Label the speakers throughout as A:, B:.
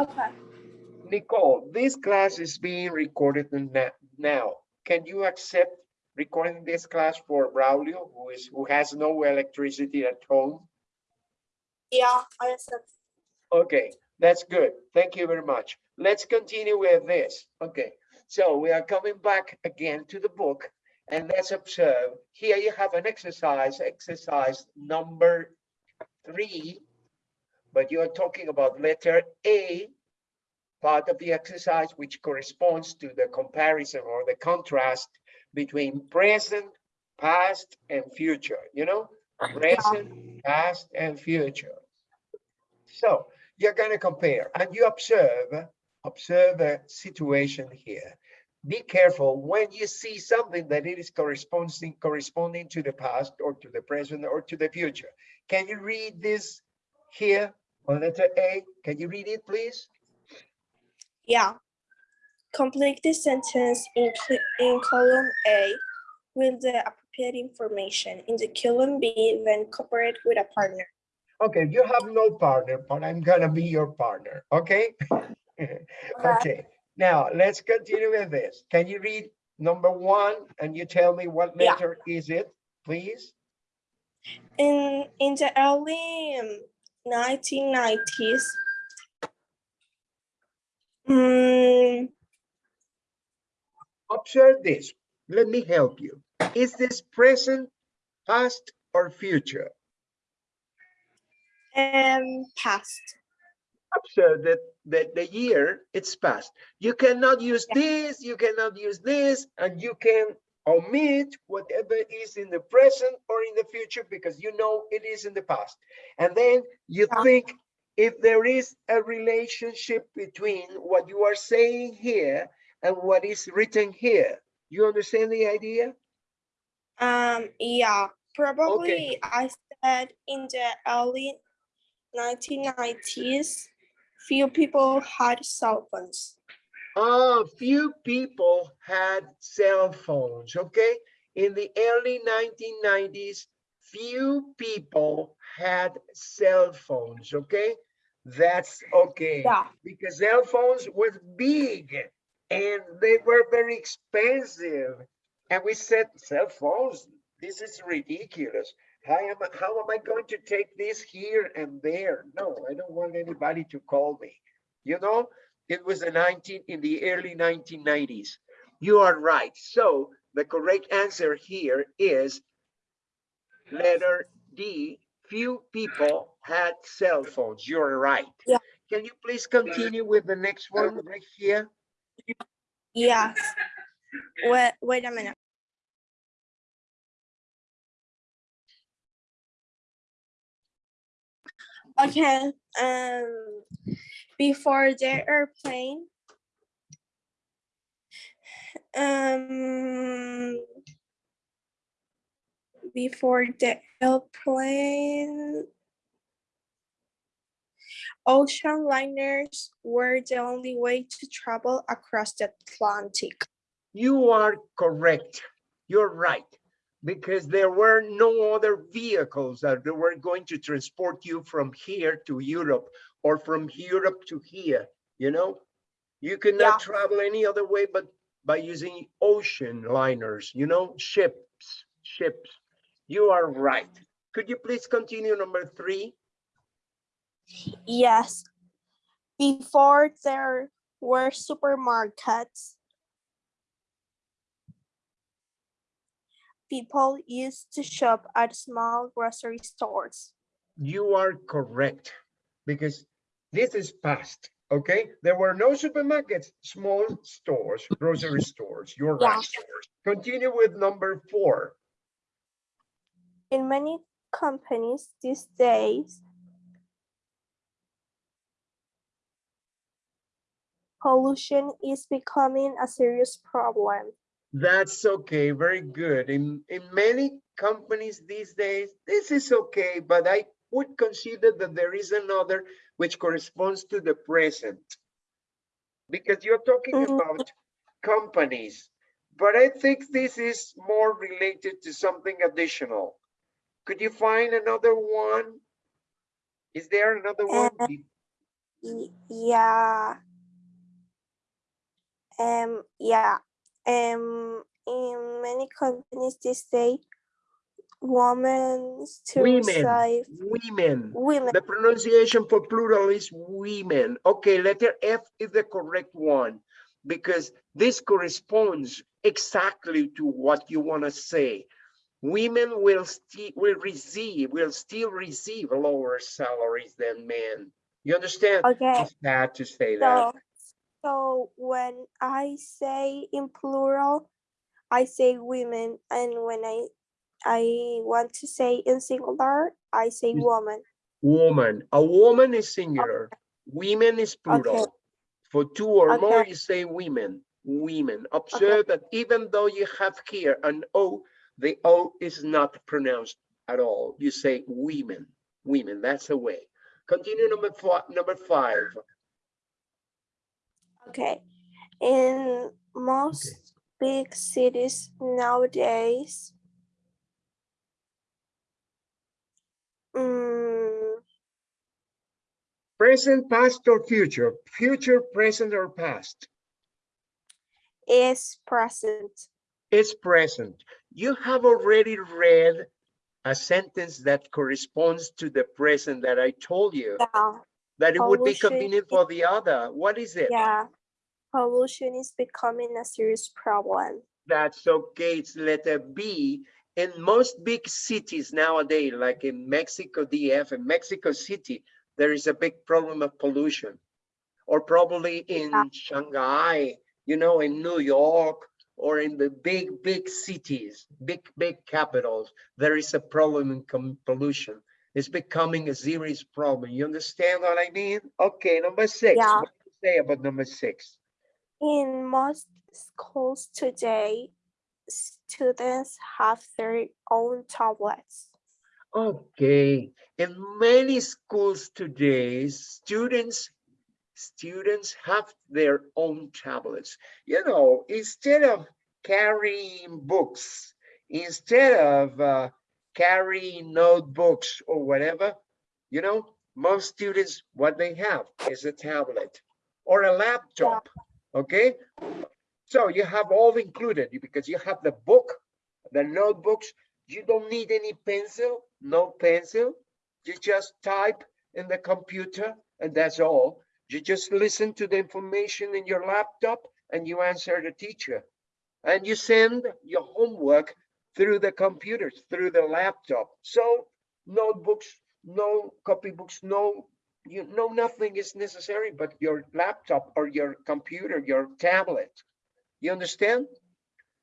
A: Okay.
B: Nicole, this class is being recorded now. Can you accept recording this class for Braulio, who is, who has no electricity at home?
A: Yeah, I accept.
B: Okay, that's good. Thank you very much. Let's continue with this. Okay, so we are coming back again to the book and let's observe. Here you have an exercise, exercise number three, but you are talking about letter A, part of the exercise, which corresponds to the comparison or the contrast between present, past, and future, you know? Present, past, and future. So you're gonna compare and you observe, observe a situation here. Be careful when you see something that it is corresponding, corresponding to the past or to the present or to the future. Can you read this here on letter A? Can you read it, please?
A: Yeah. Complete the sentence in, in column A with the appropriate information. In the column B, then cooperate with a partner.
B: Okay, you have no partner, but I'm gonna be your partner, okay? Okay, now let's continue with this. Can you read number one and you tell me what
A: Yeah.
B: letter is it, please?
A: In in the early um, 1990s, mm,
B: Observe this. Let me help you. Is this present, past, or future?
A: um, past.
B: Observe that, that the year, it's past. You cannot use this, you cannot use this, and you can omit whatever is in the present or in the future because you know it is in the past. And then you think if there is a relationship between what you are saying here and what is written here. You understand the idea?
A: Um, yeah, probably I said in the early 1990s, few people had cell phones.
B: Ah, few people had cell phones, okay? In the early 1990s, few people had cell phones, okay? That's okay.
A: Yeah,
B: Because cell phones was big and they were very expensive. And we said, cell phones, this is ridiculous. How am, I- how am I going to take this here and there? No, I don't want anybody to call me. You know, it was the 19, in the early 1990s. You are right. So the correct answer here is letter D. Few people had cell phones. You're right.
A: Yeah.
B: Can you please continue with the next one right here?
A: yes. Wait, wait a minute. Okay, um, before the airplane, um, before the airplane, ocean liners were the only way to travel across the Atlantic.
B: You are correct. You're right. Because there were no other vehicles that were going to transport you from here to Europe or from Europe to here, you know? You cannot
A: Yeah.
B: travel any other way but by using ocean liners, you know, ships, ships. You are right. Could you please continue number three?
A: Yes. Before there were supermarkets, people used to shop at small grocery stores.
B: You are correct, because this is past, okay? There were no supermarkets, small stores, grocery stores, you're
A: Yeah.
B: right. Continue with number four.
A: In many companies these days, pollution is becoming a serious problem.
B: That's okay, very good. In, in many companies these days, this is okay, but I would consider that there is another which corresponds to the present. Because you're talking
A: Mhm.
B: about companies, but I think this is more related to something additional. Could you find another one? Is there another one?
A: Uh, yeah. Um, yeah. Um, in many companies these days, women to
B: Women,
A: receive
B: women.
A: women.
B: The pronunciation for plural is women. Okay, letter F is the correct one because this corresponds exactly to what you want to say. Women will still will receive will still receive lower salaries than men. You understand?
A: Okay.
B: It's bad to say that.
A: So, so when I say in plural, I say women, and when I I want to say in singular, I say woman.
B: Woman. A woman is singular. Women is plural. For two or more, you say women, women. Observe that even though you have here an O, the O is not pronounced at all. You say women, women, that's the way. Continue number four, number five.
A: Okay. In most big cities nowadays, mm,
B: Present, past, or future? Future, present, or past?
A: is present.
B: It's present. You have already read a sentence that corresponds to the present that I told you,
A: Yeah.
B: that it would be convenient for the other. What is it?
A: Yeah. Pollution is becoming a serious problem.
B: That's okay, it's letter B. In most big cities nowadays, like in Mexico DF and Mexico City, there is a big problem of pollution. Or probably in
A: Yeah.
B: Shanghai, you know, in New York, or in the big, big cities, big, big capitals, there is a problem in pollution. It's becoming a serious problem. You understand what I mean? Okay, number six.
A: Yeah.
B: What do you say about number six?
A: In most schools today, students have their own tablets.
B: Okay, in many schools today, students students have their own tablets. You know, instead of carrying books, instead of uh, carrying notebooks or whatever, you know, most students what they have is a tablet or a laptop. Okay, so you have all included because you have the book, the notebooks. You don't need any pencil, no pencil. You just type in the computer and that's all. You just listen to the information in your laptop and you answer the teacher. And you send your homework through the computers, through the laptop. So notebooks, no copybooks, no, you know, nothing is necessary but your laptop or your computer, your tablet. You understand?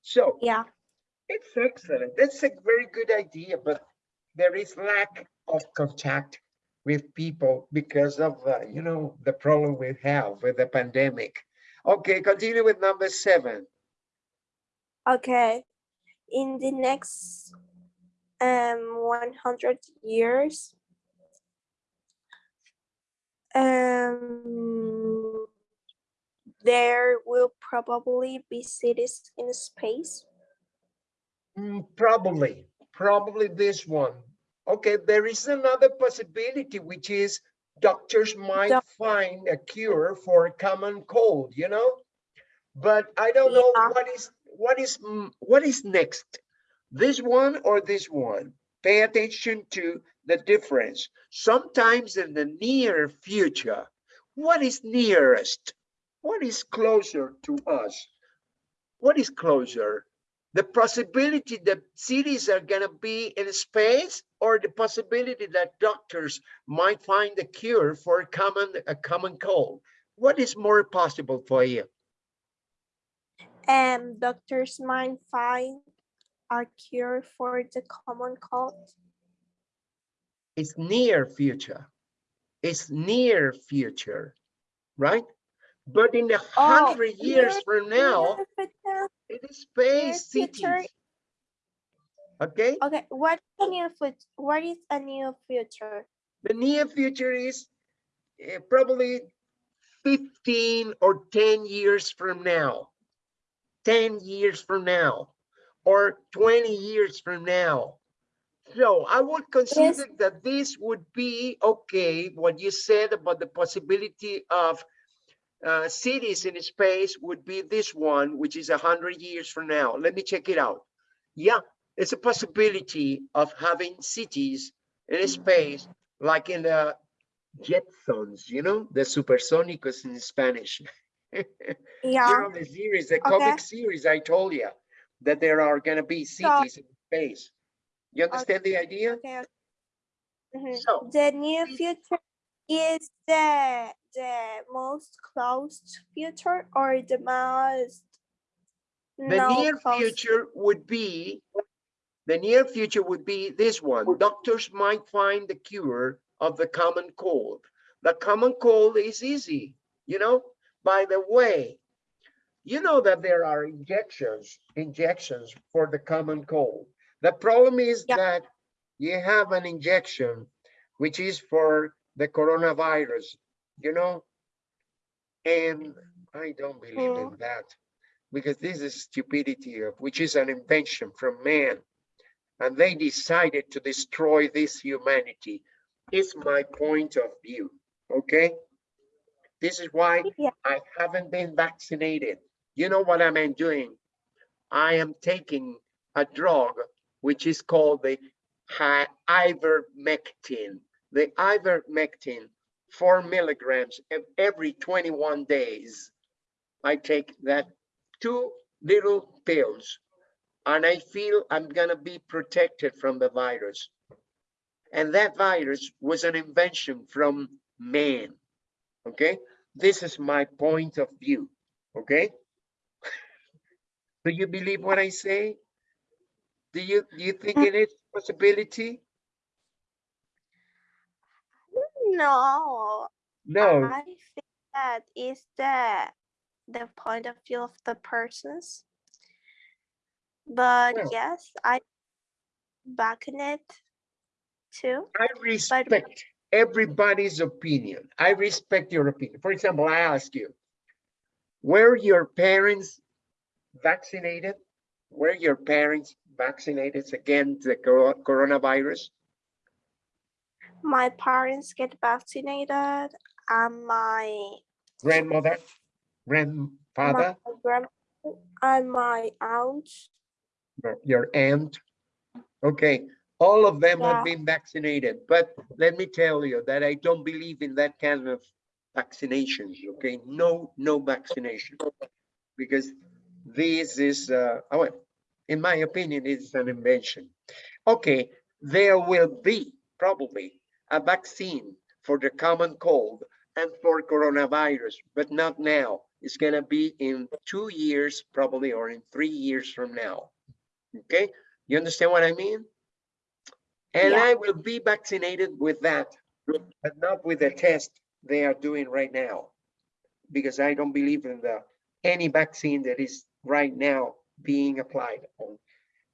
B: So
A: Yeah.
B: it's excellent. That's a very good idea, but there is lack of contact with people because of, uh, you know, the problem we have with the pandemic. Okay, continue with number seven.
A: Okay. In the next um 100 years, um, there will probably be cities in space.
B: Mm, Probably, probably this one. Okay, there is another possibility, which is doctors might
A: Doc-
B: find a cure for a common cold, you know? But I don't know what is, what is, mm, what is next? This one or this one? Pay attention to the difference. Sometimes in the near future, what is nearest? What is closer to us? What is closer? the possibility that cities are gonna be in space or the possibility that doctors might find a cure for a common a common cold what is more possible for you
A: And doctors might find a cure for the common cold.
B: it's near future it's near future right but in a
A: Oh,
B: hundred years
A: near-
B: from now
A: near
B: it is space
A: future.
B: cities okay
A: Okay, what a new fut- what is a new future?
B: The near future is eh, probably 15 or 10 years from now. 10 years from now or 20 years from now. So I would consider that this would be okay, what you said about the possibility of uh, cities in space would be this one, which is a hundred years from now. Let me check it out. Yeah, it's a possibility of having cities in space, like in the Jetsons, you know, the supersónicos in Spanish. You
A: Yeah,
B: know, the series, the comic series, I told you that there are gonna be cities in space. You understand the idea?
A: okay. okay. Mhm.
B: So,
A: The near future is the the most close future or the most
B: the
A: no
B: near future would be, the near future would be this one. Doctors might find the cure of the common cold. The common cold is easy, you know? By the way, you know that there are injections, injections for the common cold. The problem is
A: Yeah.
B: that you have an injection, which is for the coronavirus, you know? And I don't believe in that because this is stupidity of which is an invention from man. And they decided to destroy this humanity is my point of view okay? This is why
A: Yeah.
B: i haven't been vaccinated. You know what i'm doing? I am taking a drug which is called the ivermectin the ivermectin four milligrams ev- every 21 days i take that two little pills and I feel I'm gonna be protected from the virus. And that virus was an invention from man, okay? This is my point of view, okay? Do you believe what I say? Do you, do you think it is possibility?
A: No,
B: No,
A: I think that is the the point of view of the persons. But
B: Well-
A: yes, I back in it too.
B: I respect everybody's opinion. I respect your opinion. For example, I ask you, were your parents vaccinated? Were your parents vaccinated against the coro- coronavirus?
A: My parents get vaccinated and my
B: Grandmother,
A: my
B: grandfather,
A: grand and my aunt.
B: your- aunt? Okay, all of them have been vaccinated, but let me tell you that I don't believe in that kind of vaccinations, okay? No, no vaccination. Because this is, uh, oh, in my opinion, it's an invention. Okay, there will be probably a vaccine for the common cold and for coronavirus, but not now. It's gonna be in two years probably, or in three years from now. Okay, you understand what I mean? And
A: Yeah.
B: I will be vaccinated with that, but not with the test they are doing right now. Because I don't believe in the, any vaccine that is right now being applied on,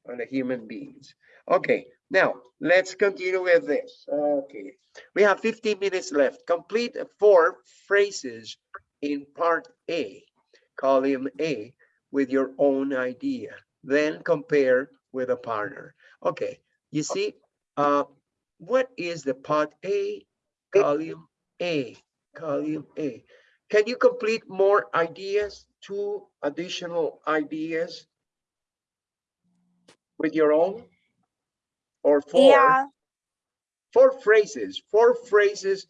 B: on the human beings. Okay, now, let's continue with this. Okay, we have 15 minutes left. Complete four phrases in part A, column A, with your own idea. Then compare with a partner. Okay, you see, uh, what is the part A, column A, column A? Can you complete more ideas, two additional ideas with your own? Or four?
A: Yeah,
B: four phrases, four phrases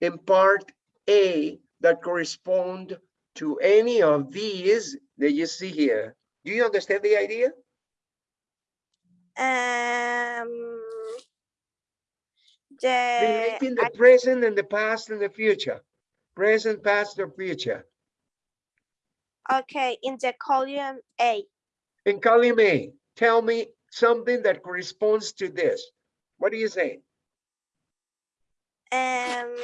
B: in part A that correspond to any of these that you see here. Do you understand the idea?
A: um the
B: Relating the
A: I-
B: present and the past and the future. Present, past, or future.
A: okay in the column A.
B: In column A, tell me something that corresponds to this. What do you say?
A: Um,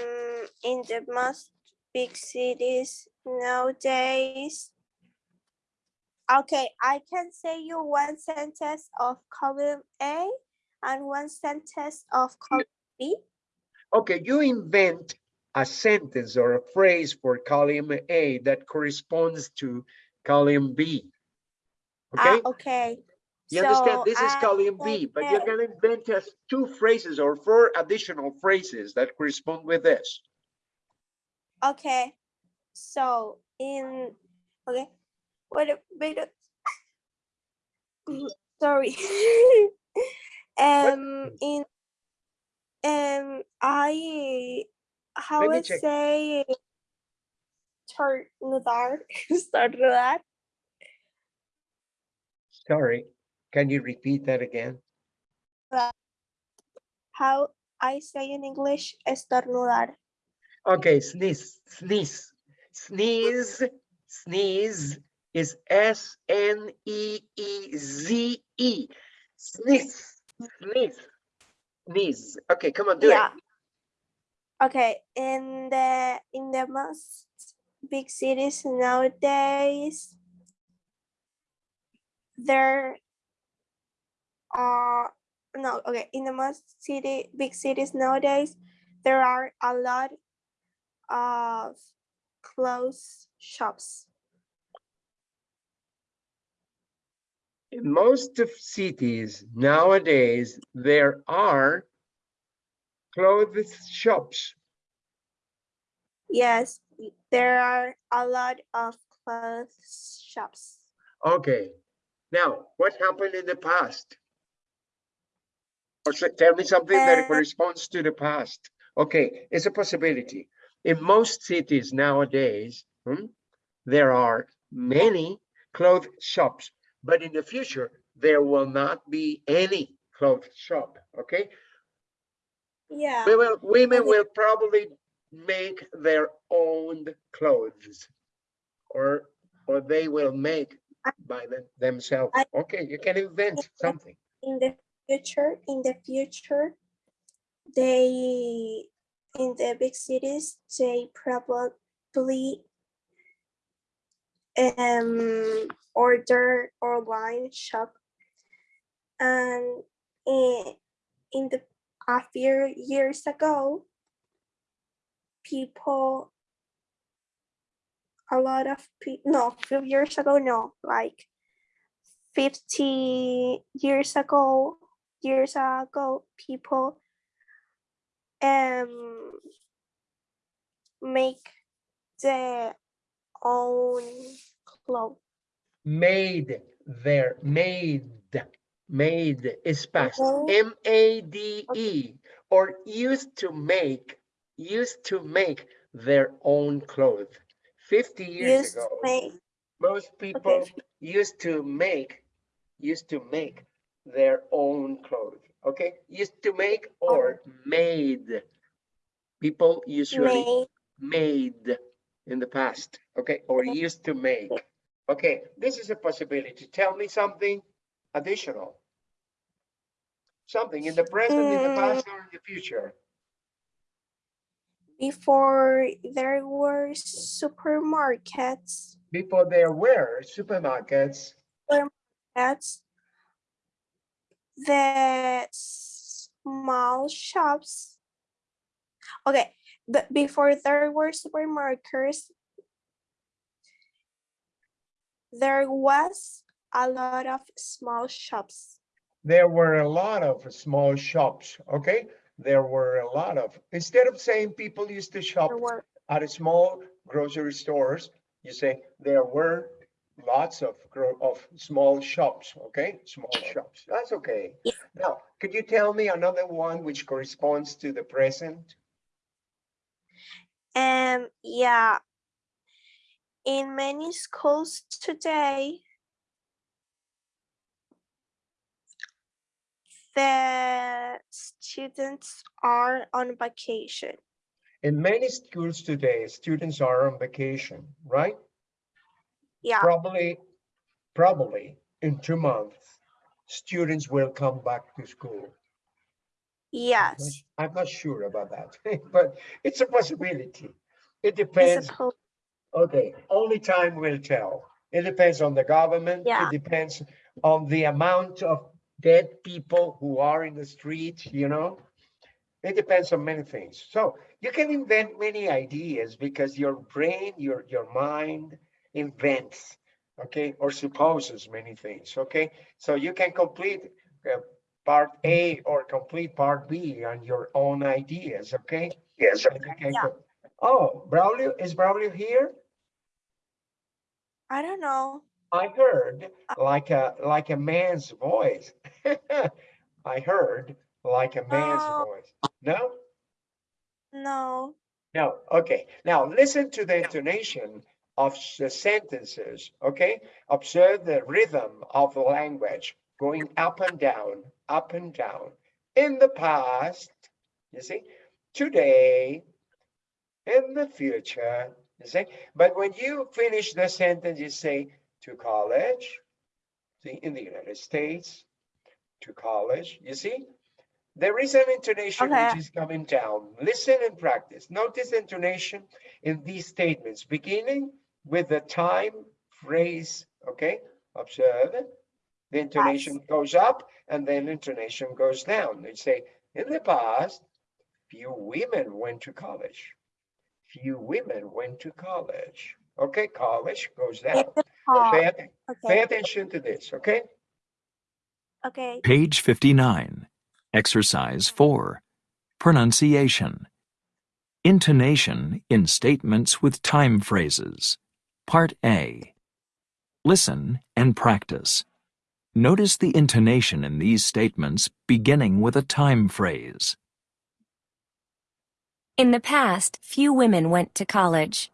A: in the most big cities nowadays. Okay, I can say you one sentence of column A and one sentence of column B.
B: Okay, you invent a sentence or a phrase for column A that corresponds to column B.
A: Ah,
B: Okay?
A: okay.
B: You understand? This is
A: I
B: column B, but you're gonna invent us two phrases or four additional phrases that correspond with this.
A: Okay, so in, okay, wait, a- wait, a- Mm, sorry. Um, in, um, I, how
B: Let me
A: I
B: check.
A: say, estornudar, estornudar,
B: Sorry, can you repeat that again?
A: how I say in English, estornudar.
B: Okay, sneeze, sneeze, sneeze, sneeze is S N E E Z E. Sneeze, sneeze, sneeze. Okay, come on, do it.
A: Yeah. Okay, in the in the most big cities nowadays, there are no okay in the most city big cities nowadays, there are a lot of clothes shops.
B: In most of cities nowadays, there are clothes shops.
A: Yes, there are a lot of clothes shops.
B: Okay, now what happened in the past? Or tell me something that
A: Uh,
B: corresponds to the past. Okay, it's a possibility. In most cities nowadays, hmm, there are many clothes shops, but in the future, there will not be any clothes shop, okay?
A: Yeah.
B: We will, women
A: Okay.
B: will probably make their own clothes. Or, or they will make by them- themselves.
A: I-
B: Okay, you can invent something.
A: in the future, in the future, they, in the big cities, they probably um, order online shop. And in, in the, a few years ago, people, a lot of people, no, few years ago, no, like 50 years ago years ago people um make their own clothes.
B: Made their, made, made is past,
A: Mhm.
B: M A D E, or used to make, used to make their own clothes. Fifty years
A: used
B: ago, most people
A: okay
B: used to make, used to make their own clothes, okay? Used to make or oh. made. People usually
A: made
B: made in the past, okay, or used to make. Okay, this is a possibility. Tell me something additional. Something in the present, in the hmm. past, or in the future.
A: before there were supermarkets
B: Before there were supermarkets,
A: that's the small shops okay but before there were supermarkets there was a lot of small shops
B: there were a lot of small shops, okay? There were a lot of, instead of saying people used to shop
A: were
B: at a small grocery stores, you say there were lots of of small shops, okay? Small shops, that's okay.
A: Yeah.
B: Now, could you tell me another one which corresponds to the present?
A: um yeah in many schools today the students are on vacation
B: In many schools today, students are on vacation, right?
A: Yeah
B: Probably, probably in two months, students will come back to school.
A: Yes
B: I'm not sure about that, but it's a possibility. It depends, okay, only time will tell. It depends on the government.
A: Yeah.
B: It depends on the amount of dead people who are in the street, you know? It depends on many things. So you can invent many ideas because your brain, your, your mind invents. okay, or supposes many things, okay? So you can complete uh, part A or complete part B on your own ideas, okay?
C: Yes.
B: And you can
A: Yeah.
B: Oh, Braulio, is Braulio here?
A: I don't know.
B: I heard like a, like a man's voice. I heard like a man's
A: Oh.
B: voice. No?
A: No.
B: No, okay. Now listen to the intonation of the sentences, okay? Observe the rhythm of the language going up and down, up and down. In the past, you see, today, in the future, you see. But when you finish the sentence, you say to college, see, in the United States, to college, you see? There is an intonation which is coming down. Listen and practice. Notice the intonation in these statements, beginning with the time phrase, okay? Observe. The intonation goes up and then intonation goes down. They say, in the past, few women went to college. Few women went to college. Okay, college goes down. Pay, atten- pay attention to this, okay?
A: Okay.
D: Page 59. Exercise 4. Pronunciation. Intonation in statements with time phrases. Part A. Listen and practice. Notice the intonation in these statements beginning with a time phrase.
E: In the past, few women went to college.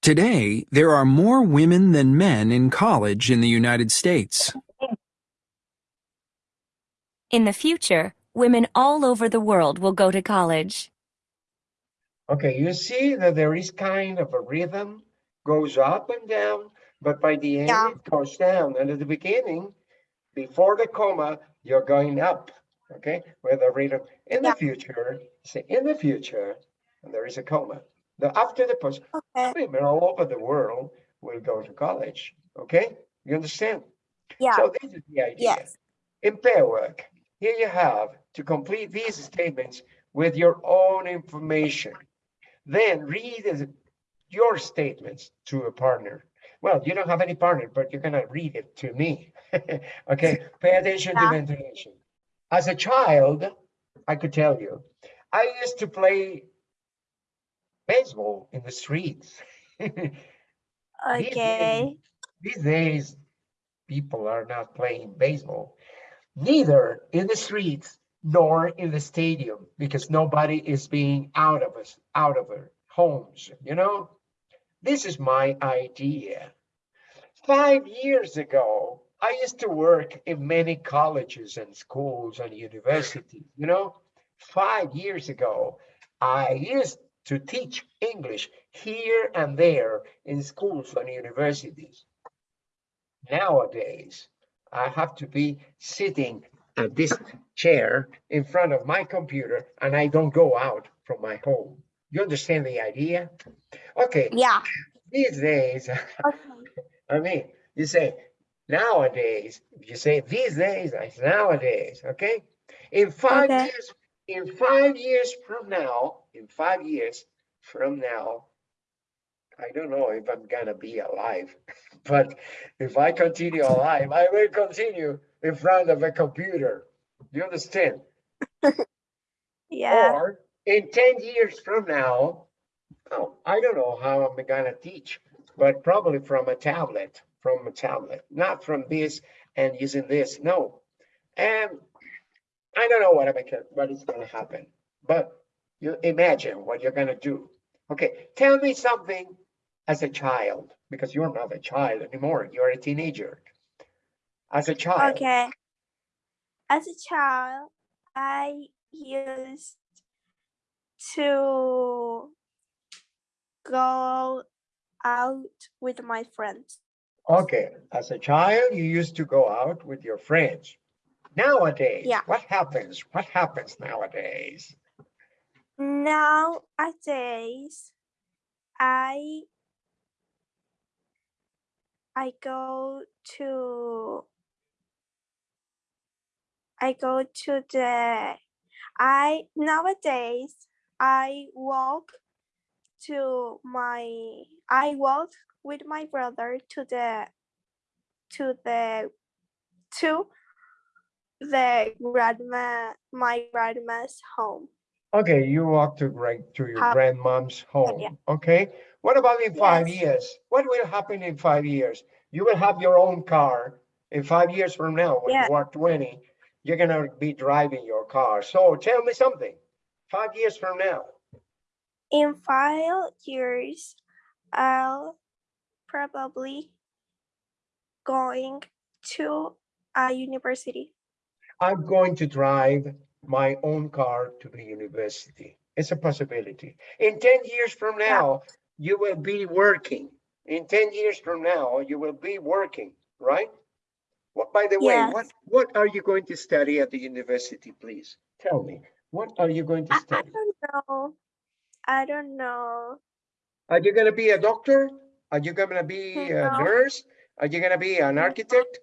F: Today, there are more women than men in college in the United States.
E: In the future, women all over the world will go to college.
B: Okay, you see that there is kind of a rhythm, goes up and down, but by the end
A: Yeah.
B: it goes down. And at the beginning, before the comma, you're going up, okay, with a rhythm. In the future, say in the future, and there is a comma. The after the post,
A: Okay.
B: women all over the world will go to college, okay? You understand?
A: Yeah.
B: So this is the idea.
A: Yes.
B: In pair work, here you have to complete these statements with your own information. Then read your statements to a partner. Well, you don't have any partner, but you're gonna read it to me. Okay, pay attention to the
A: Yeah.
B: intonation. As a child, I could tell you, I used to play baseball in the streets. These
A: Okay.
B: These days, people are not playing baseball, neither in the streets nor in the stadium, because nobody is being out of us, out of our homes, you know? This is my idea. Five years ago, I used to work in many colleges and schools and universities, you know? Five years ago, I used to teach English here and there in schools and universities. Nowadays, I have to be sitting at this chair in front of my computer and I don't go out from my home. You understand the idea? Okay,
A: Yeah.
B: these days,
A: Okay.
B: I mean, you say nowadays, you say these days, I say nowadays, okay? In five
A: Okay.
B: years, in five years from now, in five years from now, I don't know if I'm gonna be alive, but if I continue alive, I will continue in front of a computer. You understand?
A: Yeah.
B: Or in 10 years from now, oh, I don't know how I'm gonna teach, but probably from a tablet, from a tablet, not from this and using this, no. And I don't know what I'm gonna, what is gonna happen, but you imagine what you're gonna do. Okay, tell me something as a child, because you're not a child anymore, you're a teenager. As a child,
A: Okay. As a child, I used to go out with my friends.
B: Okay, as a child, you used to go out with your friends. Nowadays,
A: Yeah.
B: what happens? What happens nowadays?
A: Nowadays, I I go to I go to the I nowadays I walk to my I walk with my brother to the to the to the grandma my grandma's home.
B: Okay, you walk to right to your
A: How-
B: grandmom's oh,
A: yeah.
B: home, okay? What about in five
A: Yes.
B: years? What will happen in five years? You will have your own car. In five years from now, when
A: Yeah.
B: you are twenty, you're gonna be driving your car. So tell me something. Five years from now,
A: In five years, I'll probably going to a university.
B: I'm going to drive my own car to the university. It's a possibility. In ten years from now, you will be working. In ten years from now, you will be working, right? What, by the way, what,
A: Yes.
B: what are you going to study at the university, please? Tell oh. me, what are you going to
A: I, I don't know. I don't know.
B: Are you gonna be a doctor? Are you gonna be a
A: No.
B: nurse? Are you gonna be an architect?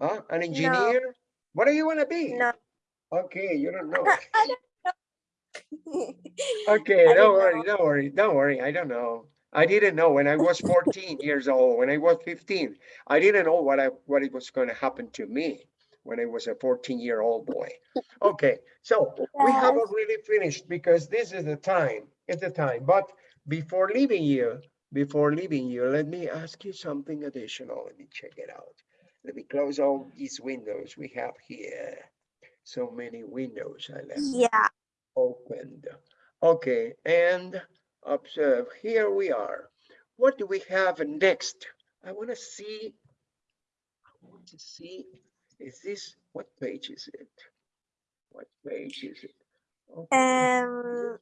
B: Huh? An engineer? What are you gonna be?
A: No.
B: Okay, you don't know.
A: I don't know.
B: Okay,
A: I
B: don't
A: don't
B: worry,
A: know.
B: don't worry, don't worry. I don't know. I didn't know when I was 14 years old, when I was 15. I didn't know what I what it was going to happen to me when I was a 14 year old boy. Okay, so we
A: haven't
B: really finished because this is the time. It's the time. But before leaving you, before leaving you, let me ask you something additional. Let me check it out. Let me close all these windows we have here. So many windows I left
A: Yeah.
B: opened. Okay, and observe, here we are. What do we have next? I want to see, I want to see, is this, what page is it? What page is it? Okay,
A: Um,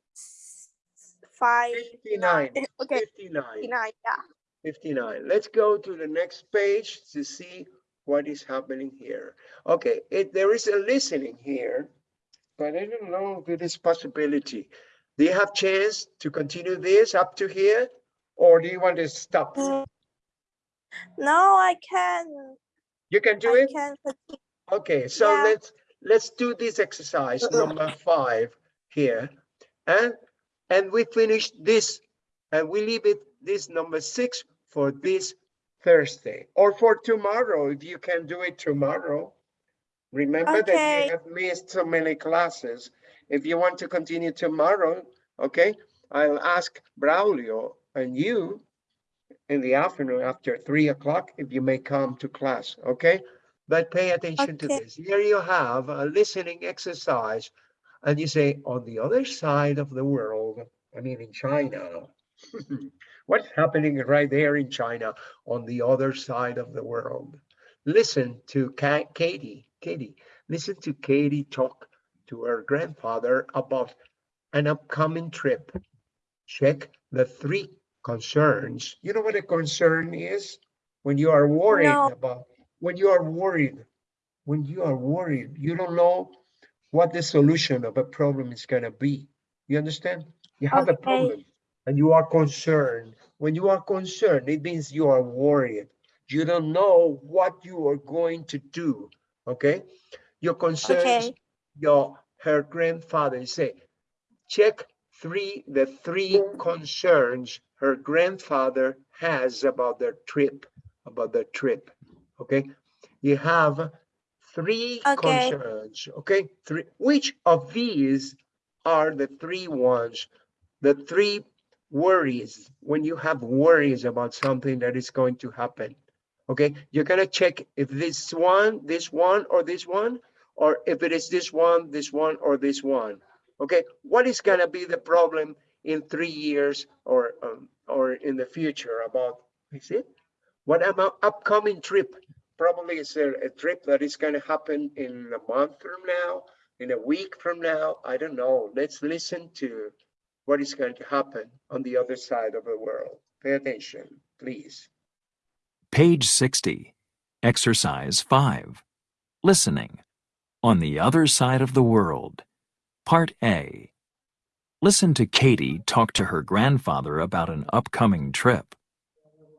A: five.
B: 59,
A: Okay,
B: 59,
A: fifty-nine. Yeah.
B: 59. Let's go to the next page to see what is happening here. Okay, it, there is a listening here, but I don't know if it is possibility. Do you have chance to continue this up to here? Or do you want to stop?
A: Mm, No, I can.
B: You can do
A: I
B: it?
A: can.
B: Okay, so
A: Yeah.
B: let's, let's do this exercise number five here. And, and we finish this and we leave it, this number six for this Thursday or for tomorrow, if you can do it tomorrow. Remember that you have missed so many classes. If you want to continue tomorrow, okay, I'll ask Braulio and you in the afternoon after three o'clock, if you may come to class, okay? But pay attention to this. Here you have a listening exercise. And you say, on the other side of the world, I mean, in China. What's happening right there in China on the other side of the world? Listen to Ka- Katie, Katie, listen to Katie talk to her grandfather about an upcoming trip. Check the three concerns. You know what a concern is? When you are worried
A: No.
B: about, when you are worried, when you are worried, you don't know what the solution of a problem is gonna be. You understand? You have a problem and you are concerned. When you are concerned, it means you are worried. You don't know what you are going to do, okay? Your concerns,
A: Okay.
B: your, her grandfather say, check three, the three concerns her grandfather has about their trip, about their trip, okay? You have three
A: Okay.
B: concerns, okay? Three, which of these are the three ones, the three worries, when you have worries about something that is going to happen? Okay, you're gonna check if this one, this one, or this one, or if it is this one, this one, or this one. Okay, what is gonna be the problem in three years or um, or in the future about, is it? What about upcoming trip? Probably it's a, a trip that is gonna happen in a month from now, in a week from now, I don't know. Let's listen to what is going to happen on the other side of the world. Pay attention, please.
D: Page 60. Exercise 5. Listening. On the other side of the world. Part A. Listen to Katie talk to her grandfather about an upcoming trip.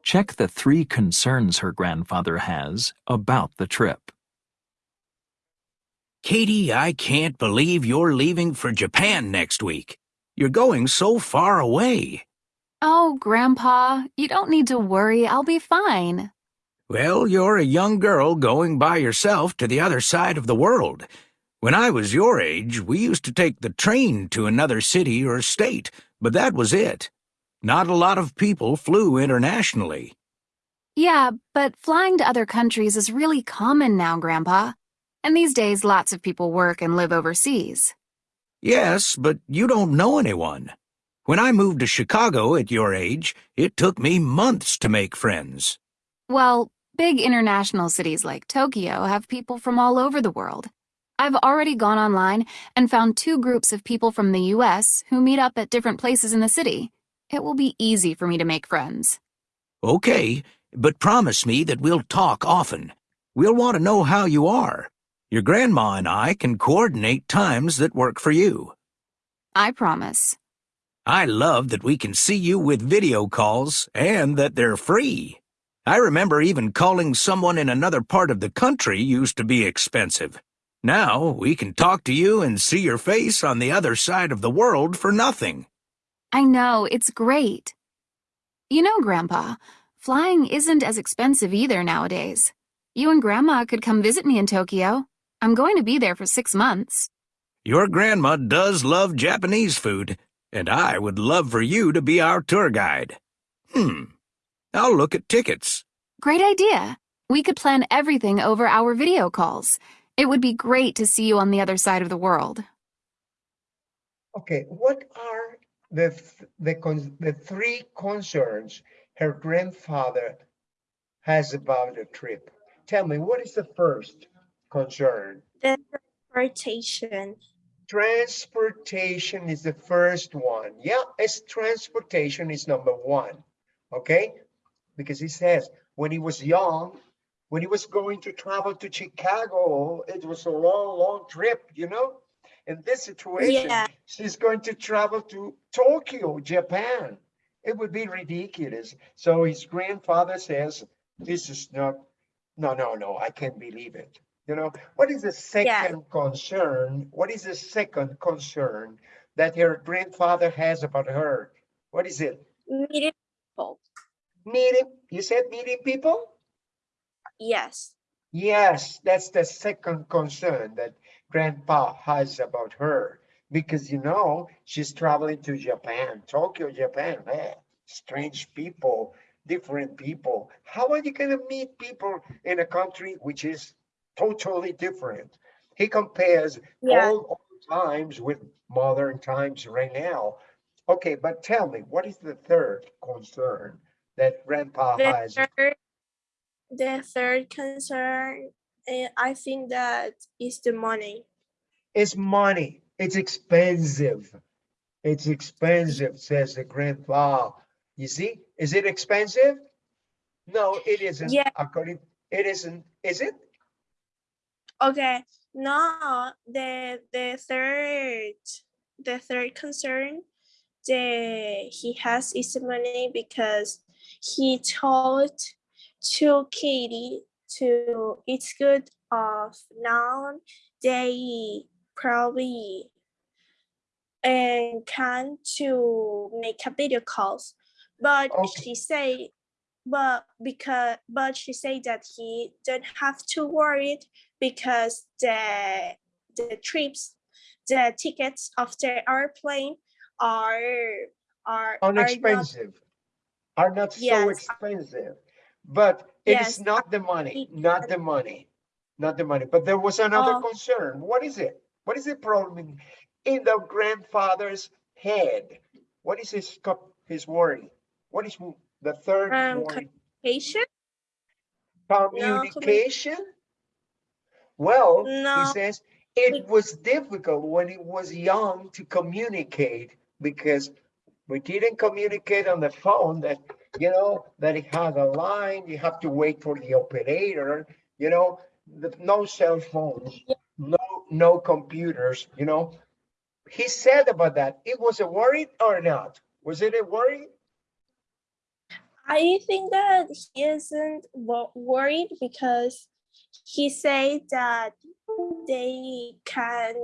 D: Check the three concerns her grandfather has about the trip.
C: Katie, I can't believe you're leaving for Japan next week. You're going so far away. Oh, Grandpa, you don't need to worry. I'll be fine.
G: Well, you're a young girl going by yourself to the other side of the world. When I was your age, we used to take the train to another city or state, but that was it. Not a lot of people flew internationally.
C: Yeah, but flying to other countries is really common now, Grandpa. And these days, lots of people work and live overseas.
G: Yes, but you don't know anyone. When I moved to Chicago at your age, it took me months to make friends.
C: Well, big international cities like Tokyo have people from all over the world. I've already gone online and found two groups of people from the US who meet up at different places in the city. It will be easy for me to make friends.
G: Okay, but promise me that we'll talk often. We'll want to know how you are. Your grandma and I can coordinate times that work for you.
C: I promise.
G: I love that we can see you with video calls and that they're free. I remember even calling someone in another part of the country used to be expensive. Now we can talk to you and see your face on the other side of the world for nothing.
C: I know, it's great. You know, Grandpa, flying isn't as expensive either nowadays. You and Grandma could come visit me in Tokyo. I'm going to be there for six months.
G: Your grandma does love Japanese food, and I would love for you to be our tour guide. Hmm. I'll look at tickets.
C: Great idea. We could plan everything over our video calls. It would be great to see you on the other side of the world.
B: Okay, what are the, th- the, con- the three concerns her grandfather has about the trip? Tell me, what is the first concern?
A: The transportation.
B: Transportation is the first one. Yeah, it's transportation is number one. Okay? Because he says when he was young, when he was going to travel to Chicago, it was a long, long trip, you know? In this situation,
A: Yeah.
B: she's going to travel to Tokyo, Japan. It would be ridiculous. So his grandfather says, This is not, no, no, no, I can't believe it. You know, what is the second concern? What is the second concern that her grandfather has about her? What is it?
A: Meeting people.
B: Meeting, you said meeting people?
A: Yes.
B: Yes, that's the second concern that grandpa has about her. Because you know, she's traveling to Japan, Tokyo, Japan. eh, strange people, different people. How are you going to meet people in a country which is totally different? He compares
A: Yeah.
B: all old times with modern times right now. Okay, but tell me, what is the third concern that grandpa
A: The
B: has?
A: third, the third concern, eh, I think that is the money.
B: It's money. It's expensive. It's expensive, says the grandpa. You see, is it expensive? No, it isn't.
A: Yeah.
B: According, it isn't. Is it?
A: Okay, no, the the third the third concern the he has is the money because he told to Katie to it's good of now they probably and can to make a video calls but
B: Okay.
A: she say but because but she say that he don't have to worry because the the trips the tickets of the airplane are are
B: Unexpensive. Are not so expensive. But it is
A: Yes,
B: not the money, not the money, not the money. But there was another
A: Oh.
B: concern. What is it? What is the problem in, in the grandfather's head? What is his, his worry? What is the third
A: Um,
B: worry?
A: patient
B: Communication? Well, he says it was difficult when he was young to communicate because we didn't communicate on the phone that, you know, that it has a line, you have to wait for the operator, you know, the, no cell phones, no, no computers, you know. He said about that, it was a worry or not? Was it a worry?
A: I think that he isn't worried because he said that they can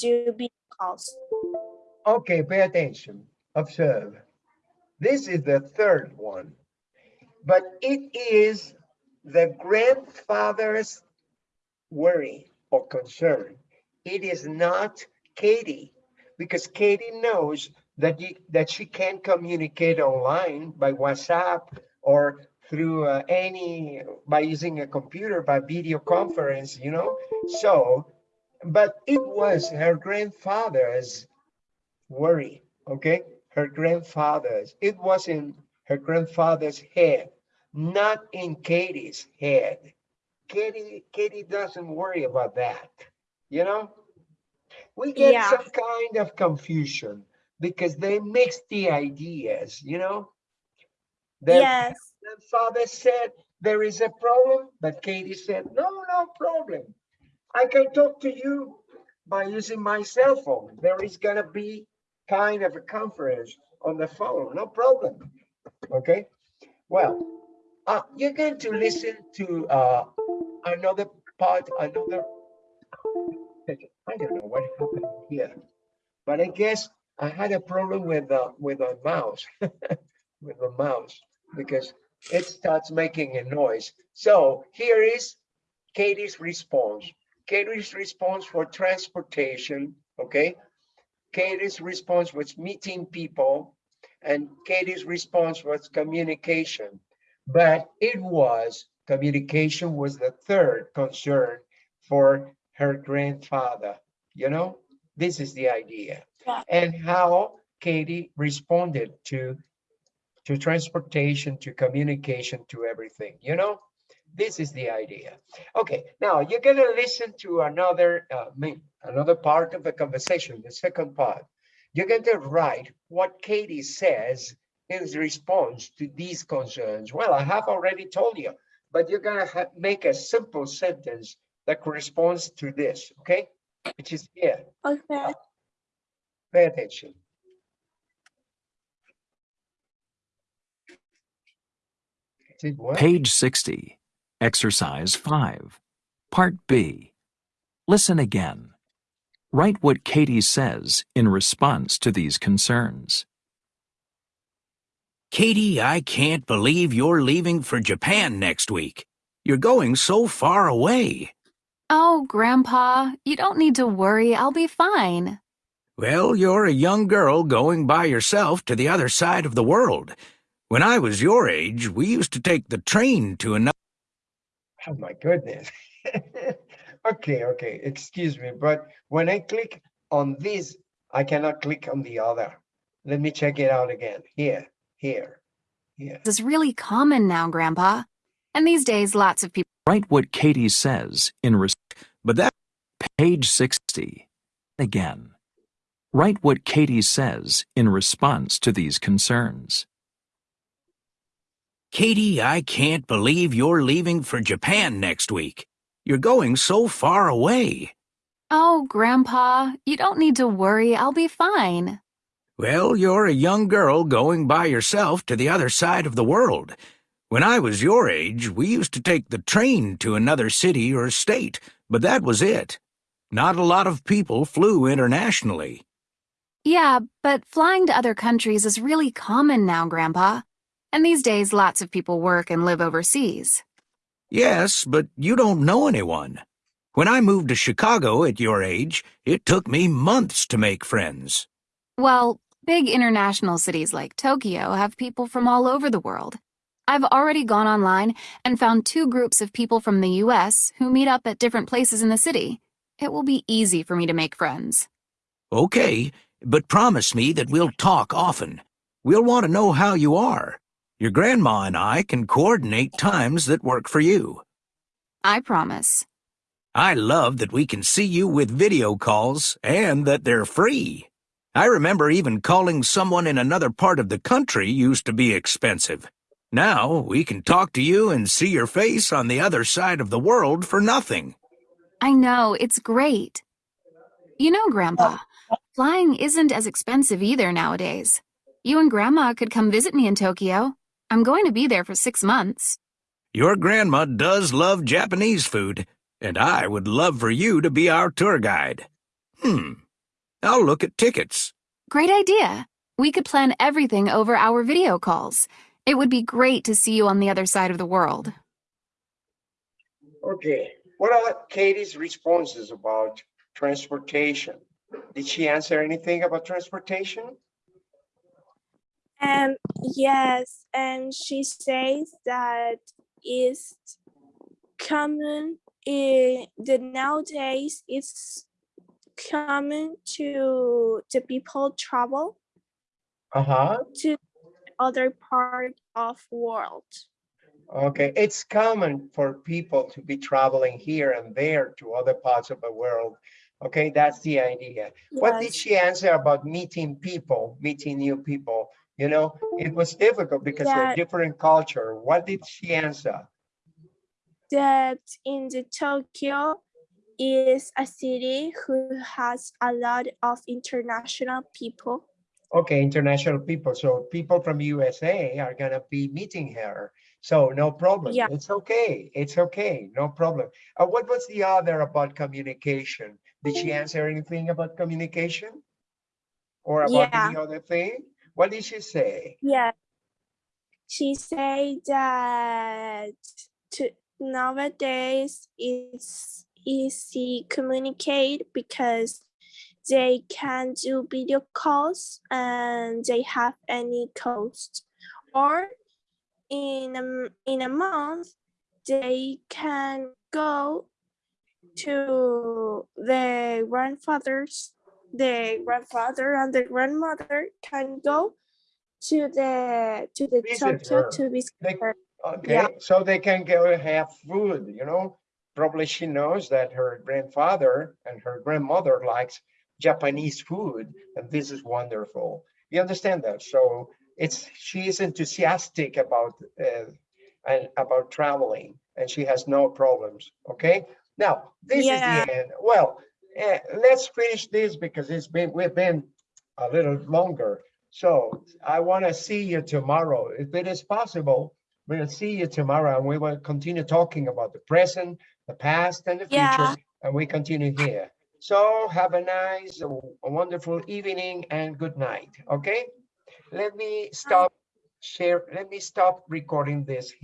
A: do video calls.
B: Okay, pay attention, observe. This is the third one. But it is the grandfather's worry or concern. It is not Katie, because Katie knows that that she can communicate online by WhatsApp or through uh, any by using a computer by video conference, you know. So, but it was her grandfather's worry, okay? Her grandfather's. It was in her grandfather's head, not in Katie's head. Katie, Katie doesn't worry about that, you know? We get
A: Yeah.
B: some kind of confusion because they mix the ideas, you know? Their
A: Yes.
B: grandfather said there is a problem, but Katie said, no, no problem. I can talk to you by using my cell phone. There is gonna be kind of a conference on the phone, no problem. Okay, well, uh, you're going to listen to uh, another part, another. I don't know what happened here, but I guess I had a problem with uh, with my mouse, with the mouse, because it starts making a noise. So here is Katie's response. Katie's response for transportation, okay? Katie's response was meeting people, and Katie's response was communication. But it was, communication was the third concern for her grandfather, you know? This is the idea.
A: Yeah.
B: And how Katie responded to to transportation, to communication, to everything, you know? This is the idea. Okay, now you're gonna listen to another, uh, another part of the conversation, the second part. You're going to write what Katie says in response to these concerns. Well, I have already told you, but you're gonna make a simple sentence that corresponds to this, okay? Which is here,
A: Okay.
B: pay attention.
D: Page 60, Exercise 5, Part B. Listen again. Write what Katie says in response to these concerns.
G: Katie, I can't believe you're leaving for Japan next week. You're going so far away.
C: Oh, Grandpa, you don't need to worry. I'll be fine.
G: Well, you're a young girl going by yourself to the other side of the world. When I was your age, we used to take the train to another.
B: Oh my goodness. Okay, okay, excuse me, but when I click on this, I cannot click on the other. Let me check it out again. Here, here, here.
C: This is really common now, Grandpa. And these days, lots of people.
D: Write what Katie says in res-
G: But that
D: page 60. Again. Write what Katie says in response to these concerns.
G: Katie, I can't believe you're leaving for Japan next week. You're going so far away.
C: Oh, Grandpa, you don't need to worry. I'll be fine.
G: Well, you're a young girl going by yourself to the other side of the world. When I was your age, we used to take the train to another city or state, but that was it. Not a lot of people flew internationally.
C: Yeah, but flying to other countries is really common now, Grandpa. And these days, lots of people work and live overseas.
G: Yes, but you don't know anyone. When I moved to Chicago at your age, it took me months to make friends.
C: Well, big international cities like Tokyo have people from all over the world. I've already gone online and found two groups of people from the US who meet up at different places in the city. It will be easy for me to make friends.
G: Okay, but promise me that we'll talk often. We'll want to know how you are. Your grandma and I can coordinate times that work for you.
C: I promise.
G: I love that we can see you with video calls and that they're free. I remember even calling someone in another part of the country used to be expensive. Now we can talk to you and see your face on the other side of the world for nothing.
C: I know, it's great. You know, Grandpa, flying isn't as expensive either nowadays. You and Grandma could come visit me in Tokyo. I'm going to be there for six months.
G: Your grandma does love Japanese food, and I would love for you to be our tour guide. Hmm. I'll look at tickets.
C: Great idea. We could plan everything over our video calls. It would be great to see you on the other side of the world.
B: Okay, what are Katie's responses about transportation? Did she answer anything about transportation?
A: Um, yes, and she says that it's common in the nowadays it's common to the people travel
B: Uh-huh,
A: to other part of world.
B: okay, it's common for people to be traveling here and there to other parts of the world. Okay, that's the idea. What did she answer about meeting people, meeting new people? You know, it was difficult because we're different culture. What did she answer?
A: that in the Tokyo is a city who has a lot of international people.
B: Okay, international people. So people from USA are gonna be meeting her. So no problem.
A: Yeah.
B: It's okay. It's okay. No problem. Uh, what was the other about communication? Did she answer anything about communication? Or about
A: Yeah.
B: the other thing? What did she say?
A: Yeah. She said that to nowadays it's easy communicate because they can do video calls and they have any cost or in a, in a month they can go to the grandfathers the grandfather and the grandmother can go to the to the
B: Visit
A: to visit
B: They-. Okay, so they can go and have food, you know? Probably she knows that her grandfather and her grandmother likes Japanese food, and this is wonderful. You understand that? So it's, she is enthusiastic about, uh, and about traveling, and she has no problems, okay? Now, this is the end. Well, eh, let's finish this because it's been, we've been a little longer. So I want to see you tomorrow. If it is possible, we'll see you tomorrow and we will continue talking about the present, the past and the
A: Yeah.
B: future, and we continue here. So have a nice, a wonderful evening and good night, okay? Let me stop share, let me stop recording this here.